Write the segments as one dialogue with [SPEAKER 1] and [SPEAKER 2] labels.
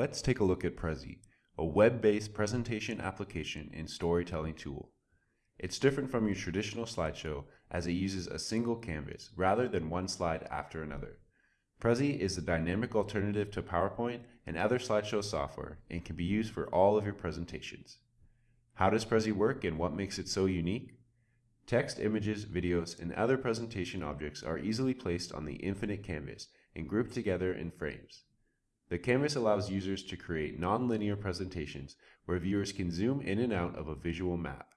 [SPEAKER 1] Let's take a look at Prezi, a web-based presentation application and storytelling tool. It's different from your traditional slideshow as it uses a single canvas rather than one slide after another. Prezi is a dynamic alternative to PowerPoint and other slideshow software and can be used for all of your presentations. How does Prezi work and what makes it so unique? Text, images, videos, and other presentation objects are easily placed on the infinite canvas and grouped together in frames. The canvas allows users to create non-linear presentations where viewers can zoom in and out of a visual map.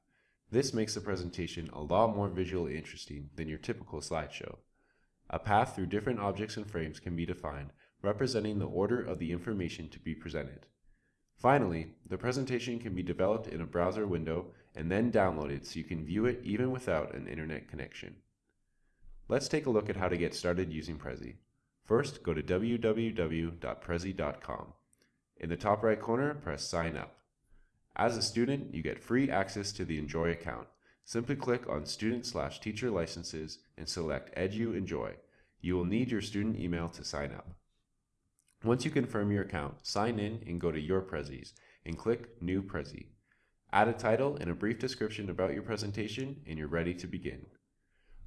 [SPEAKER 1] This makes the presentation a lot more visually interesting than your typical slideshow. A path through different objects and frames can be defined, representing the order of the information to be presented. Finally, the presentation can be developed in a browser window and then downloaded so you can view it even without an internet connection. Let's take a look at how to get started using Prezi. First, go to www.prezi.com. In the top right corner, press Sign Up. As a student, you get free access to the Enjoy account. Simply click on Student slash Teacher Licenses and select Edu Enjoy. You will need your student email to sign up. Once you confirm your account, sign in and go to Your Prezis and click New Prezi. Add a title and a brief description about your presentation and you're ready to begin.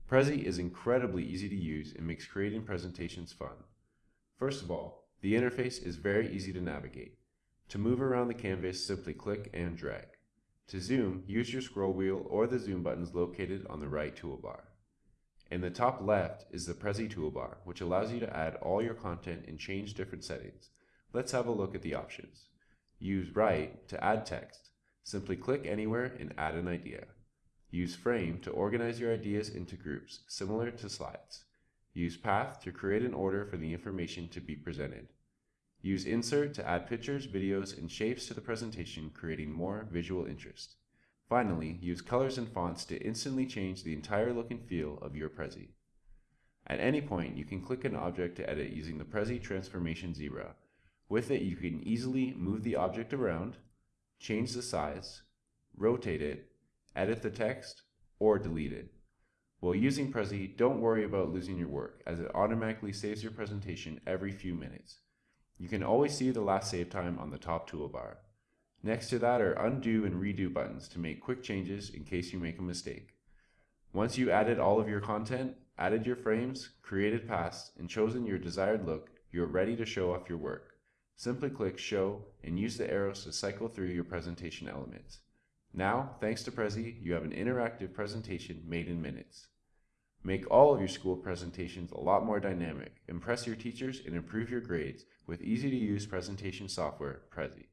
[SPEAKER 1] Prezi is incredibly easy to use and makes creating presentations fun. First of all, the interface is very easy to navigate. To move around the canvas, simply click and drag. To zoom, use your scroll wheel or the zoom buttons located on the Write toolbar. In the top left is the Prezi toolbar, which allows you to add all your content and change different settings. Let's have a look at the options. Use right to add text. Simply click anywhere and add an idea. Use Frame to organize your ideas into groups, similar to slides. Use Path to create an order for the information to be presented. Use Insert to add pictures, videos, and shapes to the presentation, creating more visual interest. Finally, use colors and fonts to instantly change the entire look and feel of your Prezi. At any point, you can click an object to edit using the Prezi Transformation Zebra. With it, you can easily move the object around, change the size, rotate it, edit the text, or delete it. While using Prezi, don't worry about losing your work, as it automatically saves your presentation every few minutes. You can always see the last save time on the top toolbar. Next to that are undo and redo buttons to make quick changes in case you make a mistake. Once you added all of your content, added your frames, created paths, and chosen your desired look, you are ready to show off your work. Simply click Show and use the arrows to cycle through your presentation elements. Now, thanks to Prezi, you have an interactive presentation made in minutes. Make all of your school presentations a lot more dynamic, impress your teachers, and improve your grades with easy-to-use presentation software, Prezi.